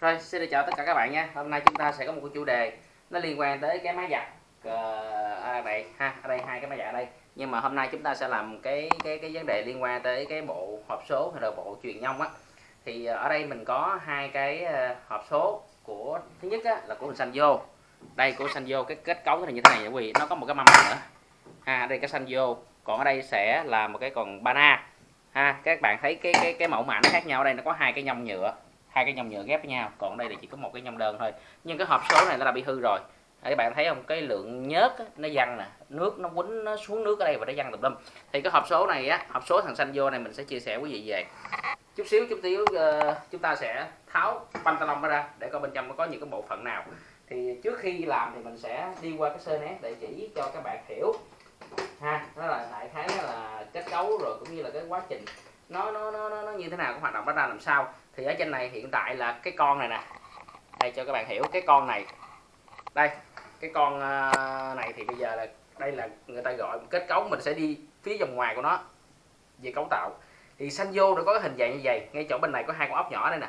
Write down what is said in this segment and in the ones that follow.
Rồi, xin được chào tất cả các bạn nha. Hôm nay chúng ta sẽ có một cái chủ đề nó liên quan tới cái máy giặt ở à, đây ha, ở đây hai cái máy giặt ở đây. Nhưng mà hôm nay chúng ta sẽ làm cái cái cái vấn đề liên quan tới cái bộ hộp số hay là bộ truyền nhông á. Thì ờ, ở đây mình có hai cái ờ, hộp số của thứ nhất á, là của Sanyo. Đây của Sanyo cái kết cấu nó như thế này quý vị, nó có một cái mâm nữa. Ha, à, đây cái Sanyo, còn ở đây sẽ là một cái còn Bana. Ha, các bạn thấy cái cái cái mẫu mã nó khác nhau ở đây nó có hai cái nhông nhựa hai cái nhông nhựa ghép với nhau. Còn đây là chỉ có một cái nhông đơn thôi. Nhưng cái hộp số này nó đã bị hư rồi. Các bạn thấy không? Cái lượng nhớt á, nó văng nè. Nước nó quấn nó xuống nước ở đây và nó văng tùm lum. Thì cái hộp số này á hộp số thằng xanh vô này mình sẽ chia sẻ quý vị về. Chút xíu chút xíu uh, chúng ta sẽ tháo pantalon ra để coi bên trong nó có những cái bộ phận nào. Thì trước khi làm thì mình sẽ đi qua cái sơ nét để chỉ cho các bạn hiểu. Ha đó là đại khái là kết cấu rồi cũng như là cái quá trình nó nó nó nó như thế nào cái hoạt động nó ra làm sao? Thì ở trên này hiện tại là cái con này nè. Đây cho các bạn hiểu cái con này. Đây cái con ờ, này thì bây giờ là đây là người ta gọi kết cấu mình sẽ đi phía vòng ngoài của nó về cấu tạo. Thì xanh vô nó có cái hình dạng như vậy ngay chỗ bên này có hai con ốc nhỏ đây nè.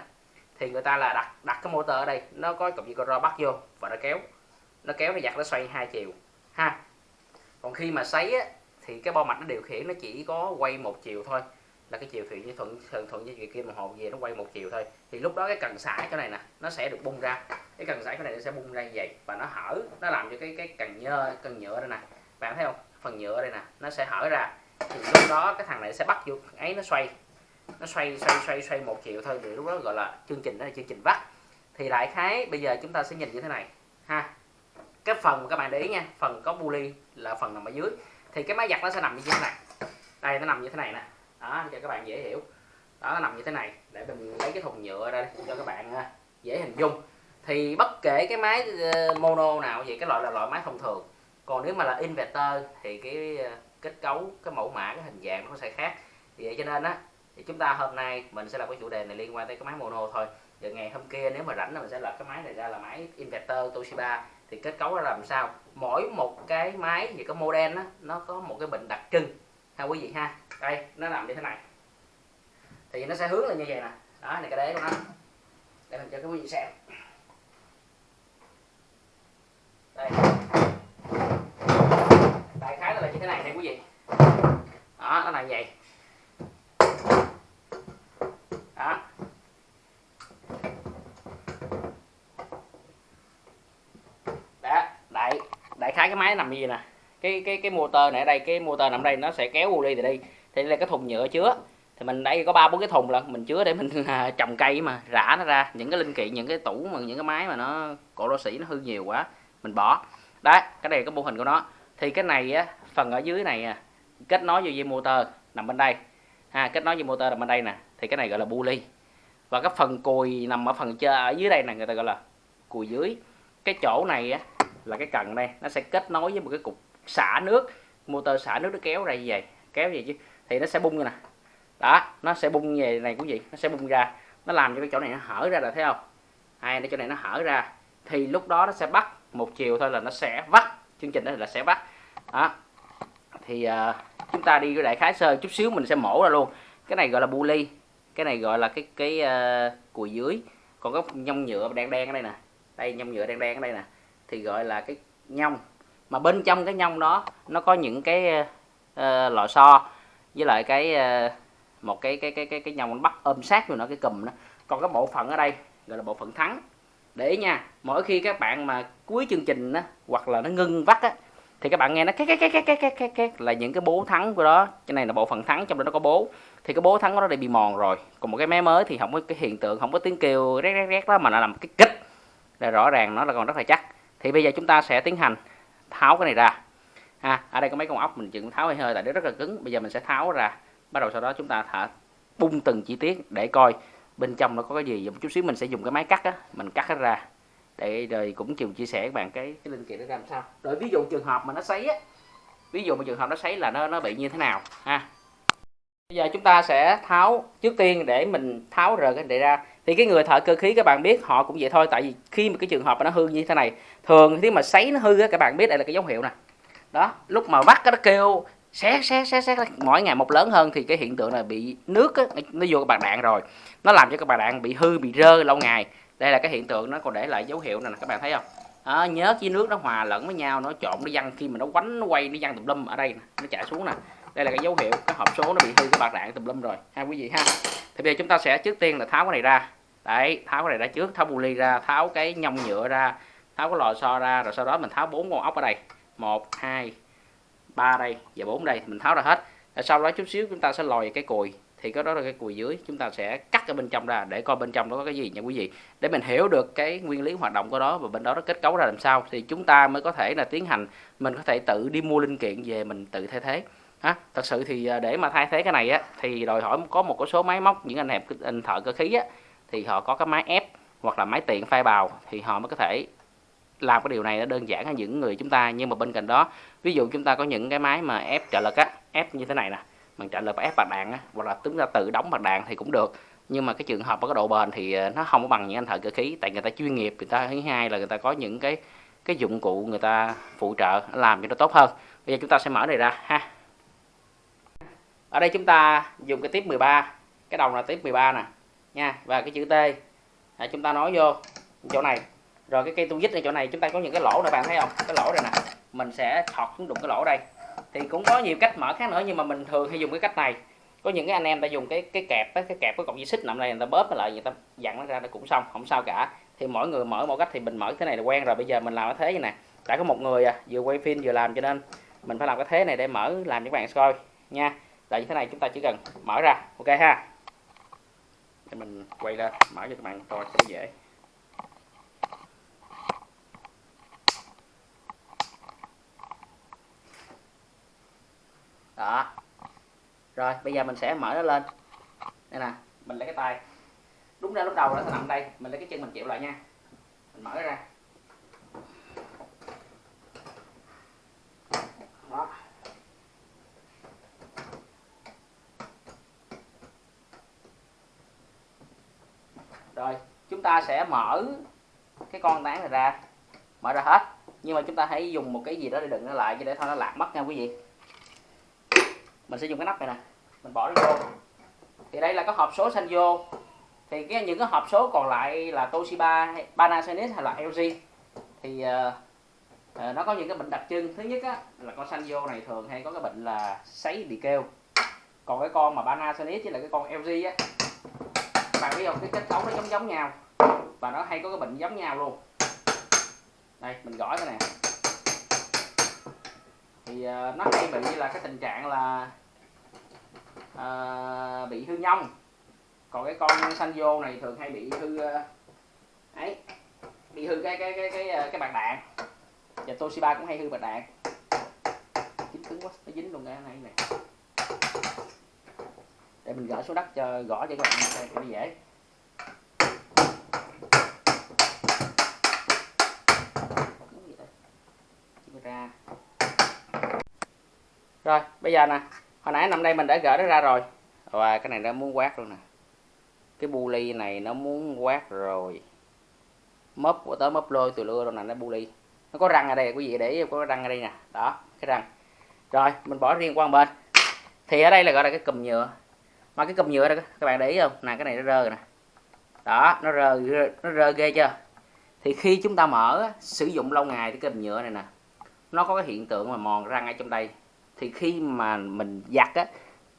Thì người ta là đặt đặt cái motor ở đây nó có cụm micro bắt vô và nó kéo. Nó kéo nó giặt nó xoay hai chiều ha. Còn khi mà sấy á, thì cái bo mạch nó điều khiển nó chỉ có quay một chiều thôi là cái chiều thủy với thuận thuận thuận với chiều kim đồng hồ về nó quay một chiều thôi. Thì lúc đó cái cần sải chỗ này nè, nó sẽ được bung ra. Cái cần sải chỗ này nó sẽ bung ra như vậy. Và nó hở, nó làm cho cái cái cần nhơ, cần nhựa đây nè. Bạn thấy không? Phần nhựa đây nè, nó sẽ hở ra. Thì lúc đó cái thằng này sẽ bắt vô ấy nó xoay. Nó xoay xoay xoay xoay một chiều thôi, thì lúc đó gọi là chương trình đó là chương trình vắt. Thì đại khái bây giờ chúng ta sẽ nhìn như thế này, ha. Cái phần mà các bạn để ý nha, phần có buli là phần nằm ở dưới. Thì cái máy giặt nó sẽ nằm như thế này. Đây, nó nằm như thế này nè đó, cho các bạn dễ hiểu. Đó, nó nằm như thế này. Để mình lấy cái thùng nhựa ra cho các bạn à, dễ hình dung. Thì bất kể cái máy ờ, mono nào vậy cái loại là loại máy thông thường. Còn nếu mà là inverter thì cái ờ, kết cấu, cái mẫu mã, cái hình dạng nó sẽ khác. Vậy cho nên á, thì chúng ta hôm nay mình sẽ làm cái chủ đề này liên quan tới cái máy mono thôi. Rồi ngày hôm kia nếu mà rảnh là mình sẽ lập cái máy này ra là máy inverter Toshiba. Thì kết cấu nó làm sao? Mỗi một cái máy thì có model á, nó có một cái bệnh đặc trưng. Ha quý vị ha đây, nó nằm như thế này. Thì nó sẽ hướng lên như vậy nè. Đó, này cái đế của nó. Để mình cho các quý vị xem. Đây. Đại khái là như thế này nè, quý vị. Đó, nó là như vậy. Đó. Đó, đại đại khái cái máy nằm như vậy nè. Cái cái cái motor này ở đây, cái motor nằm đây nó sẽ kéo bu đi từ đây thì đây là cái thùng nhựa chứa thì mình đây có ba bốn cái thùng là mình chứa để mình à, trồng cây mà rã nó ra. Những cái linh kiện những cái tủ mà những cái máy mà nó cổ lô sĩ nó hư nhiều quá mình bỏ. Đấy cái này có mô hình của nó. Thì cái này á phần ở dưới này à, kết nối vô dây motor nằm bên đây. Ha kết nối dây motor nằm bên đây nè thì cái này gọi là bu ly. Và cái phần cùi nằm ở phần chơi ở dưới đây nè người ta gọi là cùi dưới. Cái chỗ này á là cái cần đây nó sẽ kết nối với một cái cục xả nước motor xả nước nó kéo ra như vậy kéo vậy chứ thì nó sẽ bung như nè. Đó nó sẽ bung về này quý vị nó sẽ bung ra. Nó làm cho cái chỗ này nó hở ra là thấy không? Hai cái chỗ này nó hở ra. Thì lúc đó nó sẽ bắt một chiều thôi là nó sẽ vắt chương trình đó là sẽ vắt. Đó. Thì uh, chúng ta đi cái đại khái sơ chút xíu mình sẽ mổ ra luôn. Cái này gọi là bu ly cái này gọi là cái cái uh, cùi dưới. Còn có nhông nhựa đen đen ở đây nè. Đây nhông nhựa đen đen ở đây nè. Thì gọi là cái nhông. Mà bên trong cái nhông đó nó có những cái uh, lò xo với lại cái ờ, một cái cái cái cái cái nhông bắt ôm sát rồi nó cái cùm đó. Còn cái bộ phận ở đây, gọi là bộ phận thắng. Để ý nha, mỗi khi các bạn mà cuối chương trình á, hoặc là nó ngưng vắt á, thì các bạn nghe nó cái cái cái cái cái cái cái cái là những cái bố thắng của đó. Cái này là bộ phận thắng, trong đó nó có bố. Thì cái bố thắng của nó đã bị mòn rồi. Còn một cái máy mới thì không có, cái hiện tượng không có tiếng kêu rét rét rét đó, mà nó làm cái kích là rõ ràng nó là còn rất là chắc. Thì bây giờ chúng ta sẽ tiến hành tháo cái này ra ha, ở đây có mấy con ốc mình chừng tháo hơi hơi, tại nó rất là cứng. Bây giờ mình sẽ tháo ra. Bắt đầu sau đó chúng ta thả bung từng chi tiết để coi bên trong nó có cái gì. Một chút xíu mình sẽ dùng cái máy cắt á, mình cắt hết ra. Để rồi cũng chịu chia sẻ các bạn cái cái linh kiện nó làm sao. Rồi ví dụ trường hợp mà nó sấy á, ví dụ mà trường hợp nó sấy là nó nó bị như thế nào? Ha. Bây giờ chúng ta sẽ tháo, trước tiên để mình tháo rời cái này ra. Thì cái người thợ cơ khí các bạn biết, họ cũng vậy thôi. Tại vì khi mà cái trường hợp mà nó hư như thế này, thường khi mà sấy nó hư á, các bạn biết đây là cái dấu hiệu nè đó lúc mà vắt nó kêu xé xé xé xé mỗi ngày một lớn hơn thì cái hiện tượng là bị nước á, nó vô cái bạc đạn rồi. Nó làm cho cái bạc đạn bị hư bị rơ lâu ngày. Đây là cái hiện tượng nó còn để lại dấu hiệu này nè các bạn thấy không? À, nhớ với nước nó hòa lẫn với nhau nó trộn nó văng khi mà nó quánh nó quay nó văng tùm lum ở đây nó chạy xuống nè. Đây là cái dấu hiệu cái hộp số nó bị hư cái bạc đạn tùm lum rồi ha quý vị ha. Thì bây giờ chúng ta sẽ trước tiên là tháo cái này ra. Đấy tháo cái này ra trước tháo bu ly ra tháo cái nhông nhựa ra tháo cái lò xo ra rồi sau đó mình tháo bốn con ốc ở đây một, hai, ba đây, và bốn đây. Mình tháo ra hết. Rồi sau đó chút xíu chúng ta sẽ lòi cái cùi. Thì cái đó là cái cùi dưới. Chúng ta sẽ cắt ở bên trong ra, để coi bên trong đó có cái gì nha quý vị. Để mình hiểu được cái nguyên lý hoạt động của đó, và bên đó nó kết cấu ra làm sao, thì chúng ta mới có thể là tiến hành, mình có thể tự đi mua linh kiện về mình tự thay thế. Ha thật sự thì à, để mà thay thế cái này á, thì đòi hỏi có một số máy móc, những anh em anh thợ cơ khí á, thì họ có cái máy ép hoặc là máy tiện phay bào, thì họ mới có thể làm cái điều này nó đơn giản hơn những người chúng ta nhưng mà bên cạnh đó ví dụ chúng ta có những cái máy mà ép trợ lực á ép như thế này nè mình trợ lực và ép bạc đạn á hoặc là chúng ta tự đóng bạc đạn thì cũng được. Nhưng mà cái trường hợp có độ bền thì ờ, nó không có bằng những anh thợ cơ khí tại người ta chuyên nghiệp người ta thứ hai là người ta có những cái cái dụng cụ người ta phụ trợ làm cho nó tốt hơn. Bây giờ chúng ta sẽ mở này ra ha. Ở đây chúng ta dùng cái tiếp 13 cái đầu là tiếp 13 nè nha và cái chữ T. À, chúng ta nói vô chỗ này rồi cái cây tu dít ở chỗ này chúng ta có những cái lỗ này bạn thấy không? Cái lỗ này nè mình sẽ thọt xuống đụng cái lỗ đây. Thì cũng có nhiều cách mở khác nữa nhưng mà mình thường hay dùng cái cách này. Có những cái anh em ta dùng cái cái kẹp cái kẹp cái cọng dây xích nằm đây người ta bóp lại người ta dặn nó ra nó cũng xong không sao cả. Thì mỗi người mở một cách thì mình mở thế này là quen rồi bây giờ mình làm cái thế như này. Tại có một người à, vừa quay phim vừa làm cho nên mình phải làm cái thế này để mở làm cho các bạn coi nha. Là như thế này chúng ta chỉ cần mở ra ok ha? Để mình quay lên mở cho các bạn coi cho dễ. Đó. Rồi, bây giờ mình sẽ mở nó lên. Đây nè, mình lấy cái tay. Đúng ra lúc đầu nó sẽ nằm đây, mình lấy cái chân mình chịu lại nha. Mình mở ra. Đó. Rồi, chúng ta sẽ mở cái con tán này ra. Mở ra hết. Nhưng mà chúng ta hãy dùng một cái gì đó để đựng nó lại cho để thôi nó lạc mất nha quý vị mình sẽ dùng cái nắp này nè. Mình bỏ nó vô. Thì đây là có hộp số xanh vô thì cái những cái hộp số còn lại là Toshiba Panasonic hay là LG thì uh, uh, nó có những cái bệnh đặc trưng. Thứ nhất á, là con xanh vô này thường hay có cái bệnh là sấy bị kêu. Còn cái con mà Panasonic với là cái con LG á bạn biết không? Cái kết cấu nó giống giống nhau. Và nó hay có cái bệnh giống nhau luôn. Đây mình gõ cái này thì uh, nó hay bị là cái tình trạng là uh, bị hư nhông. Còn cái con xanh vô này thường hay bị hư uh, ấy bị hư cái cái cái cái cái, cái bạc đạn. Và Toshiba cũng hay hư bạc đạn. Dính cứng quá nó dính luôn cái này này. Để mình gỡ xuống đất cho gõ cho các bạn xem cho nó dễ ra rồi, bây giờ nè, hồi nãy nằm đây mình đã gỡ nó ra rồi. Và cái này nó muốn quát luôn nè. Cái bu ly này nó muốn quát rồi. Mớp của tớ mớp lôi từ lưa đâu nè, nó bu ly. Nó có răng ở đây, quý vị để có răng ở đây nè. Đó, cái răng. Rồi, mình bỏ riêng qua một bên. Thì ở đây là gọi là cái cùm nhựa. Mà cái cùm nhựa đó, các bạn để ý không? Nè, cái này nó rơ rồi nè. Đó, nó rơ nó rơ ghê chưa? Thì khi chúng ta mở sử dụng lâu ngày cái cùm nhựa này nè, nó có cái hiện tượng mà mòn răng ở trong đây thì khi mà mình giặt á,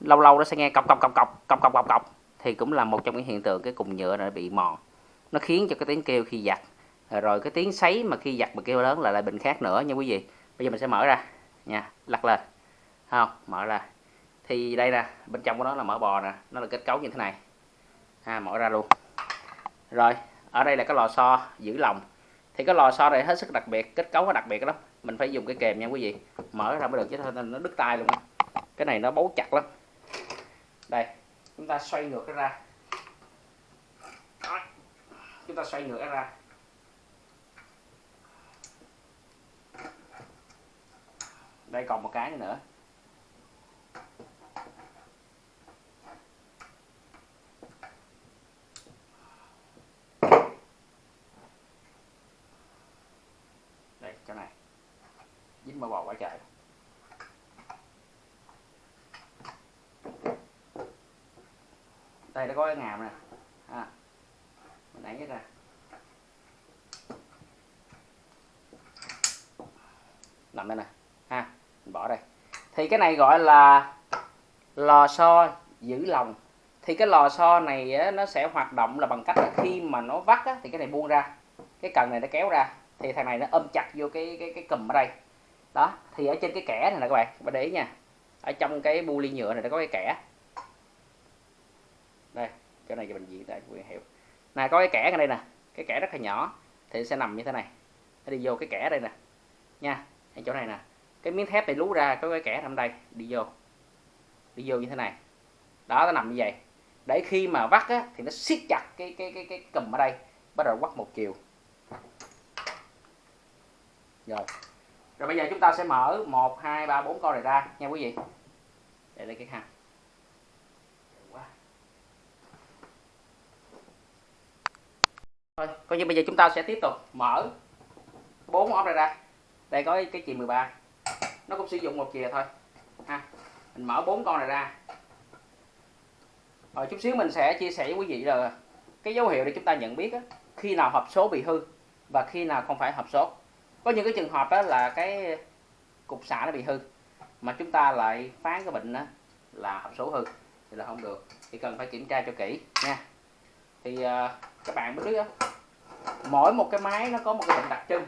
lâu lâu nó sẽ nghe cọc cọc cọc cọc cọc cọc cọc cọc. Thì cũng là một trong những hiện tượng cái cùng nhựa nó bị mòn. Nó khiến cho cái tiếng kêu khi giặt. Rồi cái tiếng sấy mà khi giặt mà kêu lớn là lại bệnh khác nữa nha quý vị. Bây giờ mình sẽ mở ra nha, lật lên. Không, mở ra. Thì đây nè, bên trong của nó là mỡ bò nè, nó là kết cấu như thế này. Ha mở ra luôn. Rồi, ở đây là cái lò xo giữ lòng thì cái lò xo này hết sức đặc biệt, kết cấu nó đặc biệt lắm. Mình phải dùng cái kềm nha quý vị. Mở ra mới được chứ thôi nó đứt tay luôn cái này nó bấu chặt lắm. Đây, chúng ta xoay ngược nó ra. Đó. chúng ta xoay ngược nó ra. Đây còn một cái nữa. mà bỏ qua chạy. Đây nó có cái ngàm nè. À, mình đẩy ra. Nằm đây nè. Ha mình bỏ đây. Thì cái này gọi là lò xo giữ lòng. Thì cái lò xo này nó sẽ hoạt động là bằng cách là khi mà nó vắt á, thì cái này buông ra. Cái cần này nó kéo ra. Thì thằng này nó ôm chặt vô cái cái cái cùm ở đây đó thì ở trên cái kẻ này nè các bạn các bạn để ý nha. Ở trong cái bu ly nhựa này nó có cái kẻ. Đây chỗ này cho mình diễn tại quyền hiểu này có cái kẻ ở đây nè. Cái kẻ rất là nhỏ thì sẽ nằm như thế này. Nó đi vô cái kẻ đây nè. Nha ở chỗ này nè. Cái miếng thép này lú ra có cái kẻ nằm đây đi vô. Đi vô như thế này. Đó nó nằm như vậy. Để khi mà vắt á, thì nó siết chặt cái cái cái cái cùm ở đây bắt đầu quắt một chiều. Rồi rồi bây giờ chúng ta sẽ mở 1, 2, 3, 4 con này ra nha quý vị. Để lấy cái khăn thôi coi như bây giờ chúng ta sẽ tiếp tục mở bốn ốp này ra. Đây có cái chì 13 nó cũng sử dụng một chìa thôi. Ha mình mở bốn con này ra. Rồi chút xíu mình sẽ chia sẻ với quý vị là cái dấu hiệu để chúng ta nhận biết á, khi nào hộp số bị hư và khi nào không phải hộp số có những cái trường hợp đó là cái cục xạ nó bị hư mà chúng ta lại phán cái bệnh đó là hộp số hư thì là không được. Thì cần phải kiểm tra cho kỹ nha. Thì uh, các bạn biết đó, mỗi một cái máy nó có một cái bệnh đặc trưng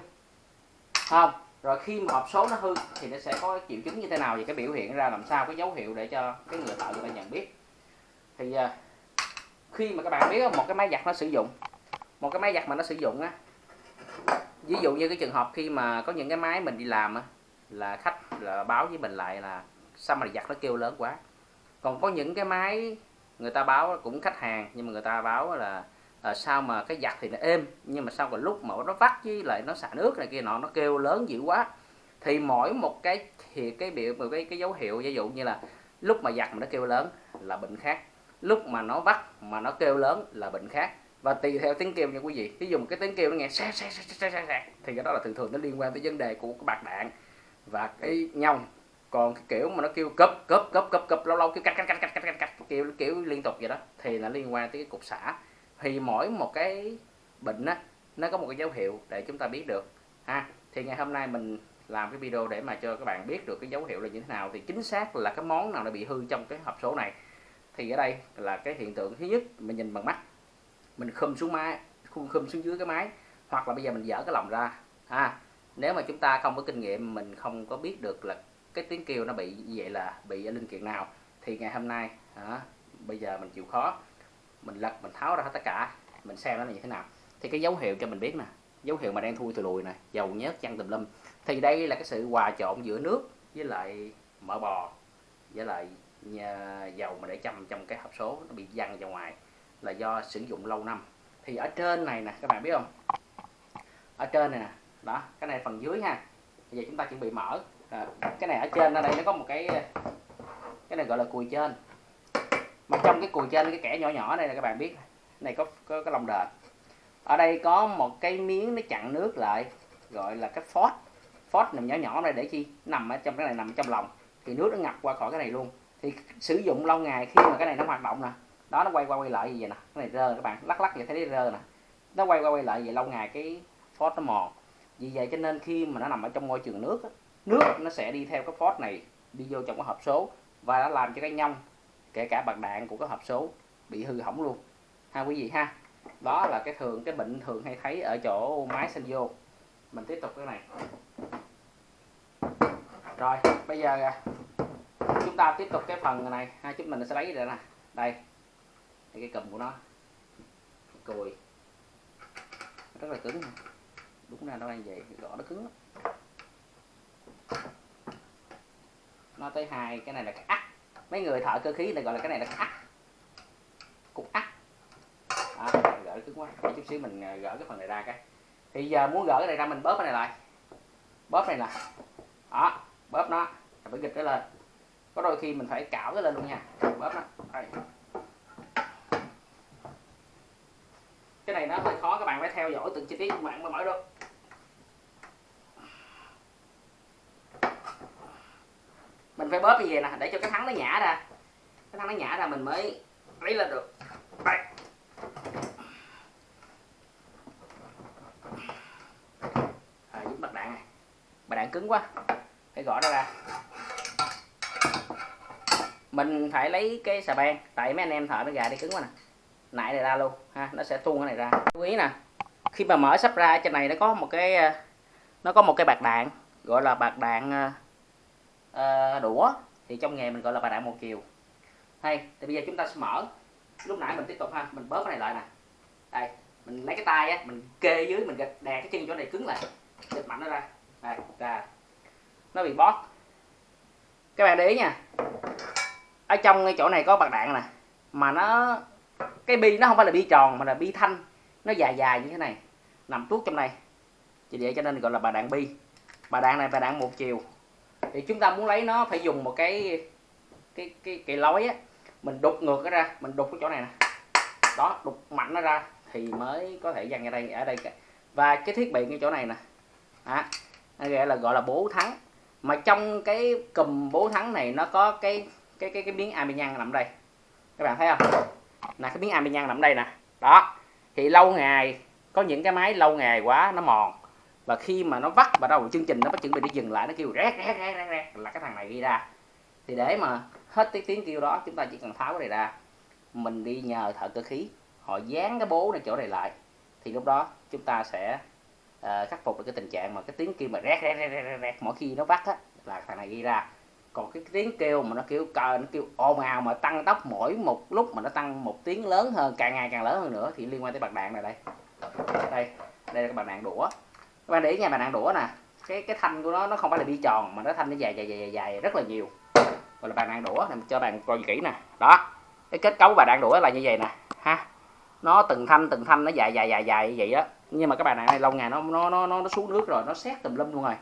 không? Rồi khi mà hộp số nó hư thì nó sẽ có triệu chứng như thế nào và cái biểu hiện ra làm sao cái dấu hiệu để cho cái người thợ người ta nhận biết. Thì uh, khi mà các bạn biết một cái máy giặt nó sử dụng một cái máy giặt mà nó sử dụng á ví dụ như cái trường hợp khi mà có những cái máy mình đi làm á là khách là báo với mình lại là sao mà giặt nó kêu lớn quá. Còn có những cái máy người ta báo cũng khách hàng nhưng mà người ta báo là à, sao mà cái giặt thì nó êm nhưng mà sao còn lúc mà nó vắt với lại nó xả nước này kia nọ nó kêu lớn dữ quá. Thì mỗi một cái thì cái biểu một cái cái dấu hiệu ví dụ như là lúc mà giặt mà nó kêu lớn là bệnh khác lúc mà nó vắt mà nó kêu lớn là bệnh khác và tùy theo tiếng kêu nha quý vị. Ví dụ một cái tiếng kêu nó nghe xe xe xe xe xe xe thì cái đó là thường thường nó liên quan tới vấn đề của cái bạc đạn và cái nhông còn cái kiểu mà nó kêu cấp cấp cấp cấp cấp lâu lâu kêu cắt cắt cắt cắt cắt cắt kiểu kiểu liên tục vậy đó, thì là liên quan tới cái cục xả. Thì mỗi một cái bệnh á, nó có một cái dấu hiệu để chúng ta biết được. Ha, thì ngày hôm nay mình làm cái video để mà cho các bạn biết được cái dấu hiệu là như thế nào, thì chính xác là cái món nào nó bị hư trong cái hộp số này. Thì ở đây là cái hiện tượng thứ nhất, mình nhìn bằng mắt mình khum xuống máy khum khum xuống dưới cái máy hoặc là bây giờ mình dở cái lòng ra. Ha nếu mà chúng ta không có kinh nghiệm mình không có biết được là cái tiếng kêu nó bị như vậy là bị ở linh kiện nào thì ngày hôm nay à, bây giờ mình chịu khó mình lật mình tháo ra hết tất cả mình xem nó là như thế nào. Thì cái dấu hiệu cho mình biết nè dấu hiệu mà đang thui từ lùi nè, dầu nhớt chăn tùm lum. Thì đây là cái sự hòa trộn giữa nước với lại mỡ bò với lại dầu mà để châm trong cái hộp số nó bị văng ra ngoài là do sử dụng lâu năm. Thì ở trên này nè các bạn biết không? Ở trên này nè đó cái này phần dưới ha. Bây giờ chúng ta chuẩn bị mở. À, cái này ở trên ở đây nó có một cái cái này gọi là cùi trên. Mà trong cái cùi trên cái kẻ nhỏ nhỏ này là các bạn biết này có có cái lòng đền. Ở đây có một cái miếng nó chặn nước lại gọi là cái phốt. Phốt nằm nhỏ nhỏ này để chi? Nằm ở trong cái này nằm trong lòng thì nước nó ngập qua khỏi cái này luôn. Thì sử dụng lâu ngày khi mà cái này nó hoạt động nè đó, nó quay qua quay lại như vậy nè. Cái này rơ, các bạn. Lắc lắc vậy, thấy nó rơ nè. Nó quay qua quay lại vậy lâu ngày cái phốt nó mòn. Vì vậy cho nên khi mà nó nằm ở trong môi trường nước nước nó sẽ đi theo cái phốt này, đi vô trong cái hộp số và nó làm cho cái nhông, kể cả bạc đạn của cái hộp số bị hư hỏng luôn. Ha, quý vị ha. Đó là cái thường, cái bệnh thường hay thấy ở chỗ máy sinh vô. Mình tiếp tục cái này. Rồi, bây giờ à, chúng ta tiếp tục cái phần này. Ha, chúng mình sẽ lấy rồi nè. Đây cái cầm của nó. Cùi. Rất là cứng đúng ra nó đang vậy gõ nó cứng lắm. nó tới hai cái này là cái ắt. Mấy người thợ cơ khí này gọi là cái này là cái ắt. Cục ắt. À, gỡ cứng quá. Để chút xíu mình à, gỡ cái phần này ra cái. Thì giờ muốn gỡ cái này ra mình bóp cái này lại. Bóp này nè đó bóp nó. Phải gịch nó lên. Có đôi khi mình phải cạo cái lên luôn nha. Bóp nó. Đây. Cái này nó hơi khó các bạn phải theo dõi từng chi tiết các bạn mới mở được. Mình phải bóp như vậy nè để cho cái thắng nó nhả ra. Cái thắng nó nhả ra mình mới lấy lên được. Đây. À, giúp mặt đạn này. Mặt đạn cứng quá. Phải gõ nó ra. Mình phải lấy cái xà beng. Tại mấy anh em thợ nó gà đi cứng quá nè nãy này ra luôn ha nó sẽ tuôn cái này ra. Chú ý nè khi mà mở sắp ra trên này nó có một cái ờ, nó có một cái bạc đạn gọi là bạc đạn uh, đũa. Thì trong nghề mình gọi là bạc đạn một chiều hay thì bây giờ chúng ta sẽ mở. Lúc nãy mình tiếp tục ha mình bóp cái này lại nè. Đây mình lấy cái tay á mình kê dưới mình gạch đè cái chân chỗ này cứng lại. Giật mạnh nó ra. Đây ra. Nó bị bóp. Các bạn để ý nha. Ở trong cái chỗ này có bạc đạn nè mà nó cái bi nó không phải là bi tròn mà là bi thanh. Nó dài dài như thế này. Nằm tuốt trong này. Chỉ vậy cho nên gọi là bà đạn bi. Bà đạn này bà đạn một chiều. Thì chúng ta muốn lấy nó phải dùng một cái cái cái cái lối á. Mình đục ngược nó ra. Mình đục cái chỗ này nè. Đó đục mạnh nó ra thì mới có thể dằn ra đây ở đây và cái thiết bị như chỗ này nè. À, nó gọi là gọi là bố thắng. Mà trong cái cùm bố thắng này nó có cái cái cái cái miếng amian nằm đây. Các bạn thấy không? Là cái miếng amian nằm đây nè. Đó. Thì lâu ngày có những cái máy lâu ngày quá nó mòn. Và khi mà nó vắt vào đầu chương trình nó bắt chuẩn bị để dừng lại nó kêu rét rét rét rét, rét là cái thằng này ghi ra. Thì để mà hết cái tiếng kêu đó chúng ta chỉ cần tháo cái này ra. Mình đi nhờ thợ cơ khí họ dán cái bố này chỗ này lại. Thì lúc đó chúng ta sẽ uh, khắc phục được cái tình trạng mà cái tiếng kêu mà rét rét rét rét, rét mỗi khi nó vắt á là thằng này ghi ra còn cái tiếng kêu mà nó kêu cờ, nó kêu ồn ào mà tăng tốc mỗi một lúc mà nó tăng một tiếng lớn hơn, càng ngày càng lớn hơn nữa thì liên quan tới bạc đạn này đây. Đây đây là cái bạc đạn đũa. Các bạn để ý nha, bạc đạn đũa nè, cái cái thanh của nó nó không phải là bi tròn mà nó thanh nó dài dài dài dài rất là nhiều. Gọi là bạc đạn đũa này cho bạn coi kỹ nè. Đó, cái kết cấu bạc đạn đũa là như vậy nè, ha. Nó từng thanh từng thanh, nó dài dài dài dài như vậy đó nhưng mà các bạn này lâu ngày nó nó nó nó xuống nước rồi, nó xét tùm lum luôn rồi.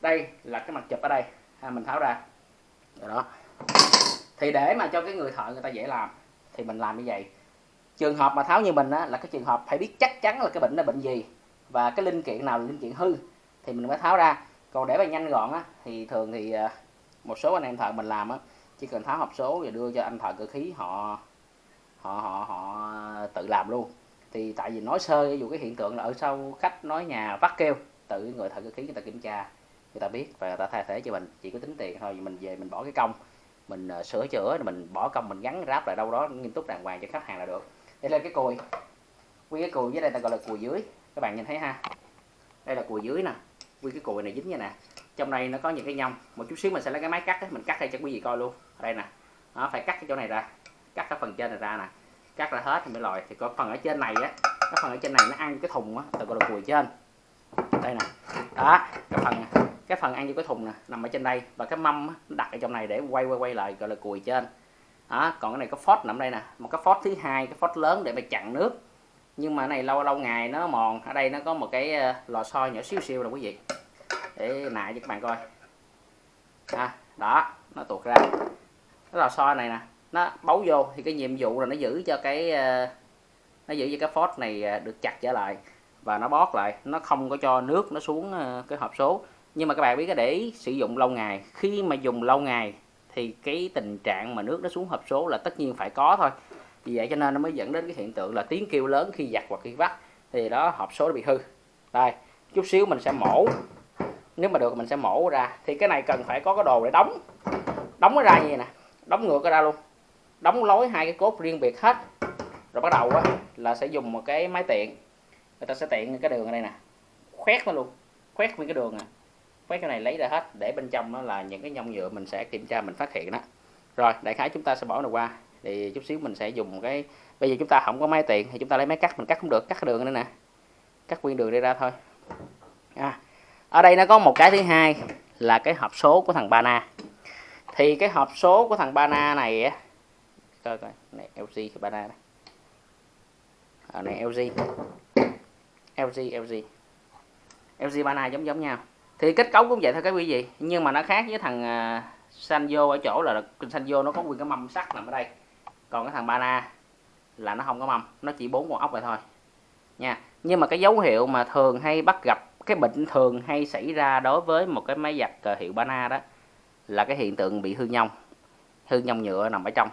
Đây là cái mặt chụp ở đây à, mình tháo ra. Rồi đó. Thì để mà cho cái người thợ người ta dễ làm thì mình làm như vậy. Trường hợp mà tháo như mình á, là cái trường hợp phải biết chắc chắn là cái bệnh là bệnh gì và cái linh kiện nào là linh kiện hư thì mình mới tháo ra. Còn để mà nhanh gọn á, thì thường thì à, một số anh em thợ mình làm á, chỉ cần tháo hộp số và đưa cho anh thợ cơ khí họ họ họ họ tự làm luôn. Thì tại vì nói sơ ví dụ cái hiện tượng là ở sau khách nói nhà vắt kêu tự người thợ cơ khí người ta kiểm tra người ta biết và người ta thay thế cho mình. Chỉ có tính tiền thôi mình về mình bỏ cái công. Mình uh, sửa chữa mình bỏ công mình gắn ráp lại đâu đó nghiêm túc đàng hoàng cho khách hàng là được. Đây là cái cùi. Quy cái cùi dưới đây ta gọi là cùi dưới. Các bạn nhìn thấy ha? Đây là cùi dưới nè. Quy cái cùi này dính như nè. Trong đây nó có những cái nhông. Một chút xíu mình sẽ lấy cái máy cắt ấy. mình cắt đây cho quý vị coi luôn. Ở đây nè. Nó phải cắt cái chỗ này ra. Cắt cái phần trên này ra nè. Cắt ra hết thì mới lòi. Thì có phần ở trên này á cái phần ở trên này nó ăn cái thùng á ta gọi là cùi trên. Đây nè. Đó cái phần cái phần ăn vô cái thùng nè nằm ở trên đây. Và cái mâm nó đặt ở trong này để quay quay quay lại gọi là cùi trên. Đó còn cái này có phốt nằm đây nè. Một cái phốt thứ hai cái phốt lớn để mà chặn nước. Nhưng mà này lâu lâu ngày nó mòn. Ở đây nó có một cái ờ, lò xo nhỏ xíu xíu là quý vị. Để nại cho các bạn coi. À, đó nó tuột ra. Cái lò xo này nè nó bấu vô. Thì cái nhiệm vụ là nó giữ cho cái ờ, nó giữ cho cái phốt này ờ, được chặt trở lại. Và nó bót lại. Nó không có cho nước nó xuống cái hộp số nhưng mà các bạn biết cái để sử dụng lâu ngày. Khi mà dùng lâu ngày thì cái tình trạng mà nước nó xuống hộp số là tất nhiên phải có thôi. Vì vậy cho nên nó mới dẫn đến cái hiện tượng là tiếng kêu lớn khi giặt hoặc khi vắt. Thì đó hộp số nó bị hư. Đây chút xíu mình sẽ mổ. Nếu mà được mình sẽ mổ ra. Thì cái này cần phải có cái đồ để đóng. Đóng nó ra như vậy nè. Đóng ngược ra luôn. Đóng lối hai cái cốt riêng biệt hết. Rồi bắt đầu á, là sẽ dùng một cái máy tiện. Người ta sẽ tiện cái đường ở đây nè. Khoét nó luôn. Khoét nguyên cái đường nè mấy cái này lấy ra hết để bên trong nó là những cái nhông nhựa mình sẽ kiểm tra mình phát hiện đó. Rồi đại khái chúng ta sẽ bỏ này qua. Thì chút xíu mình sẽ dùng cái bây giờ chúng ta không có máy tiện thì chúng ta lấy máy cắt mình cắt không được cắt đường nữa nè. Cắt nguyên đường đi ra thôi. À, ở đây nó có một cái thứ hai là cái hộp số của thằng Bana. Thì cái hộp số của thằng Bana này á coi coi này LG Bana à, này ở này LG LG LG LG Bana giống giống nhau thì kết cấu cũng vậy thôi các quý vị nhưng mà nó khác với thằng à, uh, Sanyo ở chỗ là Sanjo nó có nguyên cái mâm sắt nằm ở đây. Còn cái thằng Bana là nó không có mâm nó chỉ bốn con ốc vậy thôi. Nha. Nhưng mà cái dấu hiệu mà thường hay bắt gặp cái bệnh thường hay xảy ra đối với một cái máy giặt uh, hiệu Bana đó là cái hiện tượng bị hư nhông. Hư nhông nhựa nằm ở trong.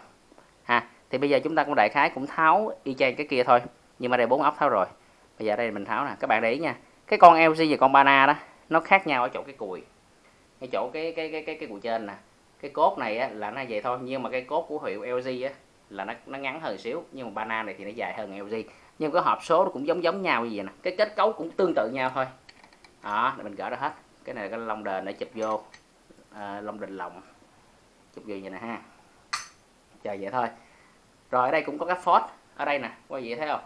Ha thì bây giờ chúng ta cũng đại khái cũng tháo y chang cái kia thôi. Nhưng mà đây bốn ốc tháo rồi. Bây giờ đây mình tháo nè. Các bạn để ý nha. Cái con LG và con Bana đó nó khác nhau ở chỗ cái cùi. Cái chỗ cái cái cái cái cái cùi trên nè. Cái cốt này á, là nó vậy thôi nhưng mà cái cốt của hiệu LG á là nó nó ngắn hơn xíu nhưng mà banana này thì nó dài hơn LG nhưng cái hộp số nó cũng giống giống nhau như vậy nè. Cái kết cấu cũng tương tự nhau thôi. Đó mình gỡ ra hết. Cái này là cái lông đền để chụp vô. À, lông đình lồng. Chụp vô vậy nè ha. Chờ vậy thôi. Rồi ở đây cũng có cái phốt ở đây nè. Qua vậy thấy không?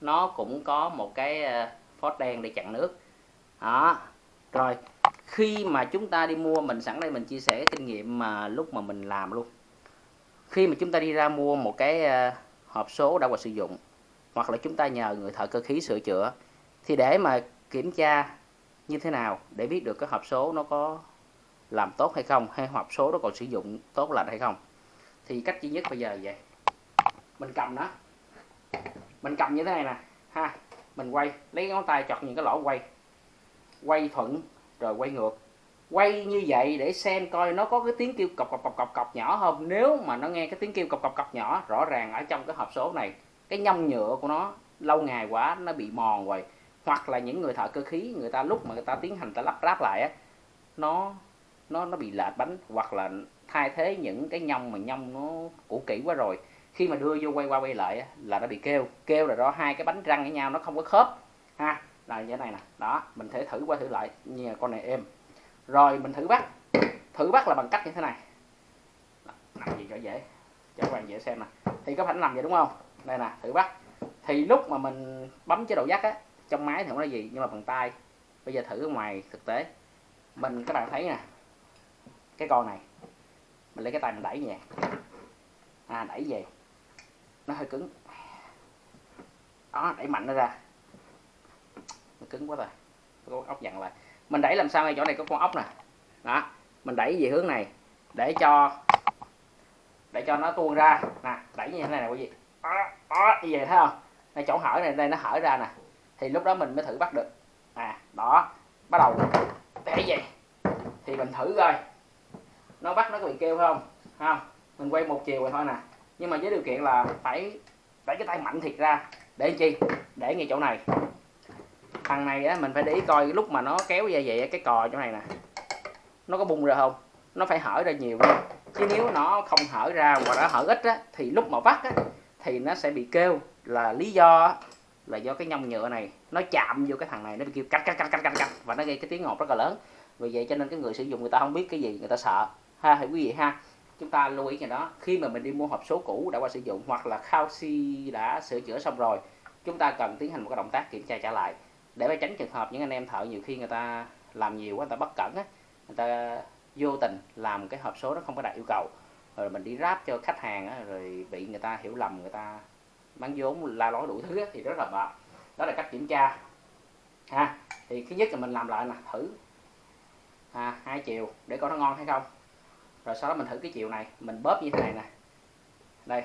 Nó cũng có một cái à, phốt đen để chặn nước. Đó rồi, khi mà chúng ta đi mua, mình sẵn đây mình chia sẻ cái kinh nghiệm mà lúc mà mình làm luôn. Khi mà chúng ta đi ra mua một cái ờ, hộp số đã qua sử dụng, hoặc là chúng ta nhờ người thợ cơ khí sửa chữa, thì để mà kiểm tra như thế nào để biết được cái hộp số nó có làm tốt hay không, hay hộp số nó còn sử dụng tốt lành hay không. Thì cách duy nhất bây giờ vậy. Mình cầm nó. Mình cầm như thế này nè. Ha, mình quay, lấy ngón tay chọt những cái lỗ quay quay thuận rồi quay ngược. Quay như vậy để xem coi nó có cái tiếng kêu cọc cọc cọc cọc cọc nhỏ không. Nếu mà nó nghe cái tiếng kêu cọc cọc cọc nhỏ rõ ràng ở trong cái hộp số này cái nhông nhựa của nó lâu ngày quá nó bị mòn rồi. Hoặc là những người thợ cơ khí người ta lúc mà người ta tiến hành ta lắp ráp lại á nó nó nó bị lệch bánh hoặc là thay thế những cái nhông mà nhông nó cũ kỹ quá rồi. Khi mà đưa vô quay qua quay lại á, là nó bị kêu. Kêu là do hai cái bánh răng với nhau nó không có khớp. Ha là như thế này nè. Đó, mình thể thử qua thử lại. Như là con này êm. Rồi, mình thử bắt. Thử bắt là bằng cách như thế này. Làm gì cho dễ. Cho các bạn dễ xem nè. Thì có phải làm vậy đúng không? Đây nè, thử bắt. Thì lúc mà mình bấm chế độ dắt á, trong máy thì không có gì, nhưng mà bằng tay. Bây giờ thử ngoài thực tế. Mình, các bạn thấy nè. Cái con này, mình lấy cái tay mình đẩy về à đẩy về. Nó hơi cứng. Đó, đẩy mạnh nó ra nó cứng quá rồi. Có con ốc dặn lại. Mình đẩy làm sao ngay chỗ này có con ốc nè. Đó mình đẩy về hướng này. Để cho để cho nó tuôn ra. Nè đẩy như thế này nè quý vị. Đó, đó như vậy thấy không? Đây chỗ hở này đây nó hở ra nè. Thì lúc đó mình mới thử bắt được. À đó bắt đầu để vậy thì mình thử coi. Nó bắt nó có bị kêu không? Không? Mình quay một chiều rồi thôi nè. Nhưng mà với điều kiện là phải đẩy cái tay mạnh thiệt ra. Để chi? Để ngay chỗ này thằng này á, mình phải để ý coi lúc mà nó kéo ra vậy cái cò chỗ này nè. Nó có bung ra không? Nó phải hở ra nhiều lên chứ nếu nó không hở ra hoặc nó hở ít á, thì lúc mà vắt á, thì nó sẽ bị kêu là lý do là do cái nhông nhựa này nó chạm vô cái thằng này, nó bị kêu cạch cạch cạch cạch cạch và nó gây cái tiếng ngọt rất là lớn. Vì vậy cho nên cái người sử dụng người ta không biết cái gì, người ta sợ. Ha thì quý vị ha, chúng ta lưu ý cho đó. Khi mà mình đi mua hộp số cũ đã qua sử dụng hoặc là khao si đã sửa chữa xong rồi, chúng ta cần tiến hành một cái động tác kiểm tra trả lại để phải tránh trường hợp những anh em thợ nhiều khi người ta làm nhiều quá người ta bất cẩn á người ta vô tình làm cái hộp số nó không có đạt yêu cầu. Rồi mình đi ráp cho khách hàng á, rồi bị người ta hiểu lầm người ta bán vốn la lối đủ thứ á, thì rất là mệt. Đó là cách kiểm tra. Ha thì thứ nhất là mình làm lại nè thử. À, hai chiều để coi nó ngon hay không. Rồi sau đó mình thử cái chiều này mình bóp như thế này nè. Đây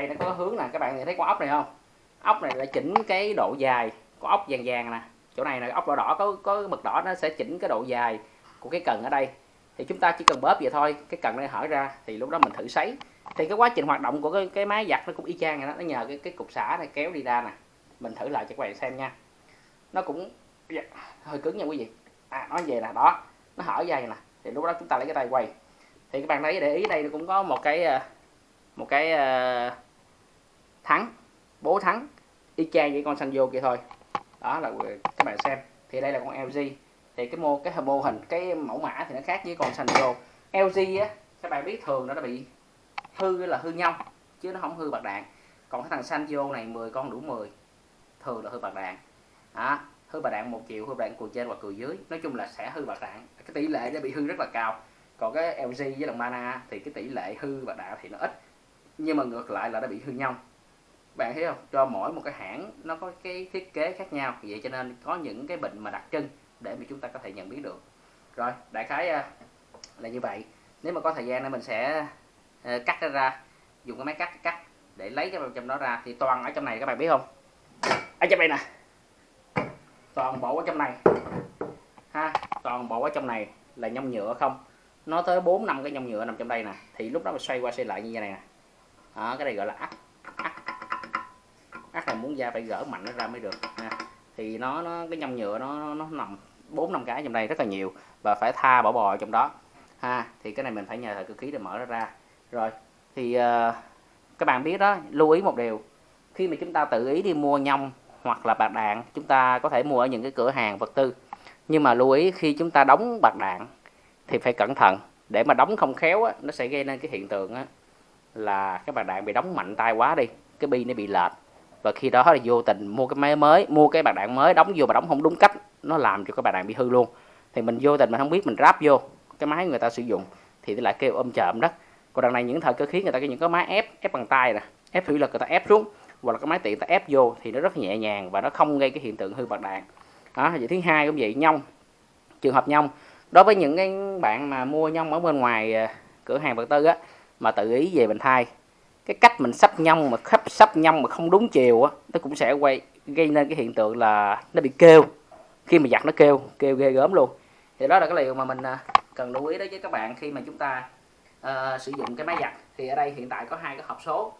đây nó có hướng nè các bạn thấy con ốc này không? Ốc này là chỉnh cái độ dài có ốc vàng vàng nè. Chỗ này là ốc đỏ đỏ có có mực đỏ nó sẽ chỉnh cái độ dài của cái cần ở đây. Thì chúng ta chỉ cần bóp vậy thôi cái cần này hở ra thì lúc đó mình thử sấy. Thì cái quá trình hoạt động của cái, cái máy giặt nó cũng y chang vậy đó nó nhờ cái cái cục xả này kéo đi ra nè. Mình thử lại cho các bạn xem nha. Nó cũng dạ, hơi cứng nha quý vị. À nó về nè đó nó hở dây nè. Thì lúc đó chúng ta lấy cái tay quay. Thì các bạn thấy để ý đây nó cũng có một cái ờ, một cái ờ, thắng, bố thắng y chang với con xanh vô kia thôi. Đó là các bạn xem. Thì đây là con LG thì cái mô cái mô hình, cái mẫu mã thì nó khác với con xanh vô LG á, các bạn biết thường nó đã bị hư là hư nhau, chứ nó không hư bạc đạn. Còn cái thằng xanh vô này 10 con đủ 10 thường là hư bạc đạn. Đó, hư bạc đạn một chiều hư bạc đạn cùi trên và cùi dưới. Nói chung là sẽ hư bạc đạn. Cái tỷ lệ nó bị hư rất là cao. Còn cái LG với đồng Mana thì cái tỷ lệ hư bạc đạn thì nó ít. Nhưng mà ngược lại là nó bị hư nhau bạn thấy không? Cho mỗi một cái hãng nó có cái thiết kế khác nhau. Vậy cho nên có những cái bệnh mà đặc trưng để mà chúng ta có thể nhận biết được. Rồi đại khái à, là như vậy. Nếu mà có thời gian thì mình sẽ ờ, cắt nó ra dùng cái máy cắt cắt để lấy cái trong đó ra. Thì toàn ở trong này các bạn biết không? Ở trong đây nè. Toàn bộ ở trong này. Ha toàn bộ ở trong này là nhông nhựa không? Nó tới 4 năm cái nhông nhựa nằm trong đây nè. Thì lúc đó mình xoay qua xoay lại như thế này nè. Đó, cái này gọi là ắt ắt là muốn da phải gỡ mạnh nó ra mới được ha. Thì nó nó cái nhông nhựa nó nó, nó nằm bốn năm cái trong đây rất là nhiều và phải tha bỏ bò trong đó ha. Thì cái này mình phải nhờ thợ cơ khí để mở nó ra. Rồi thì uh, các bạn biết đó lưu ý một điều. Khi mà chúng ta tự ý đi mua nhông hoặc là bạc đạn chúng ta có thể mua ở những cái cửa hàng vật tư. Nhưng mà lưu ý khi chúng ta đóng bạc đạn thì phải cẩn thận. Để mà đóng không khéo á, nó sẽ gây nên cái hiện tượng á, là cái bạc đạn bị đóng mạnh tay quá đi cái bi nó bị lệch và khi đó là vô tình mua cái máy mới, mua cái bạc đạn mới, đóng vô mà đóng không đúng cách, nó làm cho cái bạc đạn bị hư luôn. Thì mình vô tình mình không biết, mình ráp vô cái máy người ta sử dụng, thì lại kêu ôm chậm đó. Còn đằng này những thời cơ khí người ta có những cái máy ép ép bằng tay nè, ép thủy lực người ta ép xuống, hoặc là cái máy tiện ta ép vô thì nó rất nhẹ nhàng và nó không gây cái hiện tượng hư bạc đạn. Đó, vậy thứ hai cũng vậy, nhông, trường hợp nhông. Đối với những cái bạn mà mua nhông ở bên ngoài à, cửa hàng vật tư á, mà tự ý về mình thay cái cách mình sắp nhông mà khắp sắp nhông mà không đúng chiều á nó cũng sẽ quay gây nên cái hiện tượng là nó bị kêu. Khi mà giặt nó kêu kêu ghê gớm luôn. Thì đó là cái điều mà mình à, cần lưu ý đối với các bạn khi mà chúng ta uh, sử dụng cái máy giặt. Thì ở đây hiện tại có hai cái hộp số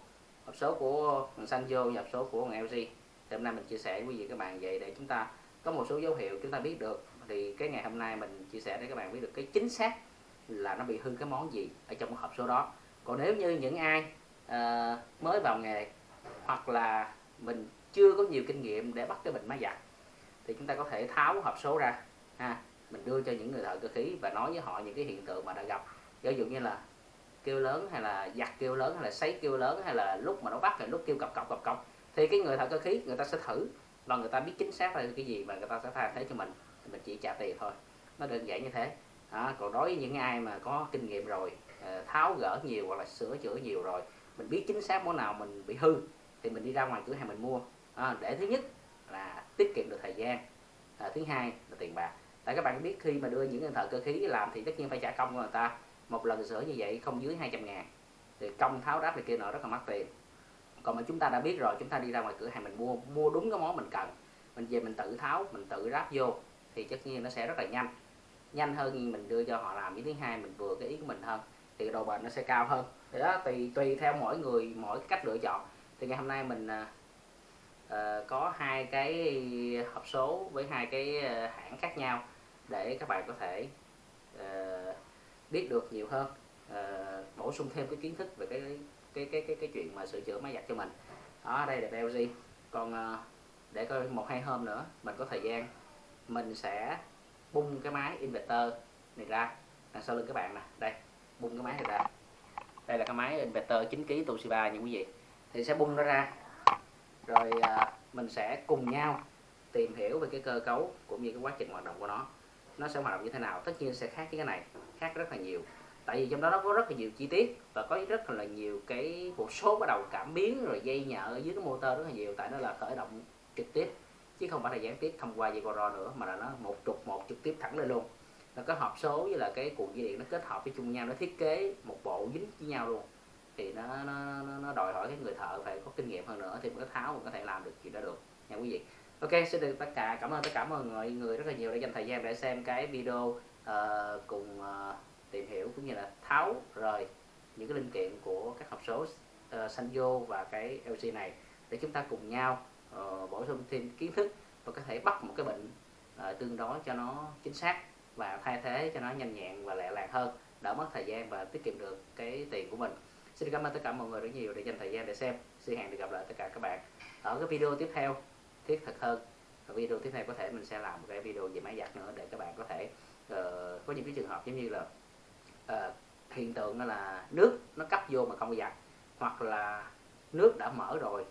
hộp số của Sanyo và hộp số của LG thì hôm nay mình chia sẻ với quý vị các bạn vậy để chúng ta có một số dấu hiệu chúng ta biết được. Thì cái ngày hôm nay mình chia sẻ để các bạn biết được cái chính xác là nó bị hư cái món gì ở trong cái hộp số đó. Còn nếu như những ai uh, mới vào nghề hoặc là mình chưa có nhiều kinh nghiệm để bắt cái bình máy giặt thì chúng ta có thể tháo hộp số ra ha mình đưa cho những người thợ cơ khí và nói với họ những cái hiện tượng mà đã gặp. Ví dụ như là kêu lớn hay là giặt kêu lớn hay là sấy kêu lớn hay là lúc mà nó bắt là lúc kêu cọc cọc cọc cọc thì cái người thợ cơ khí người ta sẽ thử và người ta biết chính xác là cái gì và người ta sẽ thay thế cho mình thì mình chỉ trả tiền thôi. Nó đơn giản như thế. À, còn đối với những ai mà có kinh nghiệm rồi ờ, tháo gỡ nhiều hoặc là sửa chữa nhiều rồi mình biết chính xác món nào mình bị hư thì mình đi ra ngoài cửa hàng mình mua. À, để thứ nhất là tiết kiệm được thời gian. À, thứ hai là tiền bạc. Tại các bạn biết khi mà đưa những người thợ cơ khí làm thì tất nhiên phải trả công của người ta. Một lần sửa như vậy không dưới 200 ngàn thì công tháo ráp này kia nọ rất là mắc tiền. Còn mà chúng ta đã biết rồi chúng ta đi ra ngoài cửa hàng mình mua mua đúng cái món mình cần. Mình về mình tự tháo mình tự ráp vô thì tất nhiên nó sẽ rất là nhanh. Nhanh hơn mình đưa cho họ làm. Với thứ hai mình vừa cái ý của mình hơn thì độ bền nó sẽ cao hơn. Thì đó tùy tùy theo mỗi người mỗi cách lựa chọn. Thì ngày hôm nay mình uh, có hai cái hộp số với hai cái à, hãng khác nhau để các bạn có thể uh, biết được nhiều hơn. Uh, bổ sung thêm cái kiến thức về cái cái cái cái cái chuyện mà sửa chữa máy giặt cho mình. Đó đây là LG còn uh, để coi một hai hôm nữa mình có thời gian mình sẽ bung cái máy inverter này ra đằng sau lưng các bạn nè. Đây bung cái máy này ra. Đây là cái máy inverter 9 kg Toshiba như quý vị. Thì sẽ bung nó ra. Rồi à, mình sẽ cùng nhau tìm hiểu về cái cơ cấu cũng như cái quá trình hoạt động của nó. Nó sẽ hoạt động như thế nào? Tất nhiên sẽ khác với cái này khác rất là nhiều. Tại vì trong đó nó có rất là nhiều chi tiết và có rất là nhiều cái một số bắt đầu cảm biến rồi dây nhợ ở dưới cái motor rất là nhiều. Tại nó là khởi động trực tiếp chứ không phải là gián tiếp thông qua dây coro nữa mà là nó một trục một trực tiếp thẳng lên luôn nó có hộp số với là cái cuộn dây điện nó kết hợp với chung nhau nó thiết kế một bộ dính với nhau luôn. Thì nó nó, nó đòi hỏi cái người thợ phải có kinh nghiệm hơn nữa thì mới tháo mình có thể làm được chuyện đó được. Nha quý vị. Ok xin được tất cả cảm ơn tất cả mọi người người rất là nhiều đã dành thời gian để xem cái video uh, cùng uh, tìm hiểu cũng như là tháo rời những cái linh kiện của các hộp số uh, Sanjo và cái LG này để chúng ta cùng nhau uh, bổ sung thêm kiến thức và có thể bắt một cái bệnh uh, tương đối cho nó chính xác và thay thế cho nó nhanh nhẹn và lẹ làng hơn đỡ mất thời gian và tiết kiệm được cái tiền của mình. Xin cảm ơn tất cả mọi người rất nhiều để dành thời gian để xem. Xin hẹn được gặp lại tất cả các bạn ở cái video tiếp theo thiết thực hơn. Ở video tiếp theo có thể mình sẽ làm một cái video về máy giặt nữa để các bạn có thể uh, có những cái trường hợp giống như là uh, hiện tượng là nước nó cấp vô mà không giặt hoặc là nước đã mở rồi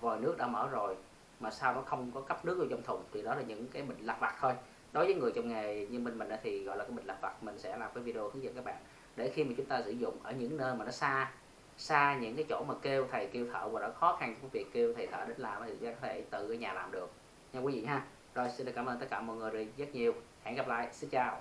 vòi nước đã mở rồi mà sao nó không có cấp nước vô trong thùng thì đó là những cái bệnh lặt vặt thôi đối với người trong nghề như mình mình thì, gọi là, cái mình lặt vặt, mình sẽ làm cái video hướng dẫn các bạn. Để khi mà chúng ta sử dụng ở những nơi mà nó xa xa những cái chỗ mà kêu thầy, kêu thợ và đã khó khăn trong việc kêu thầy thợ đến làm thì có thể tự ở nhà làm được. Nha quý vị ha. Rồi, xin được cảm ơn tất cả mọi người rất nhiều. Hẹn gặp lại. Xin chào.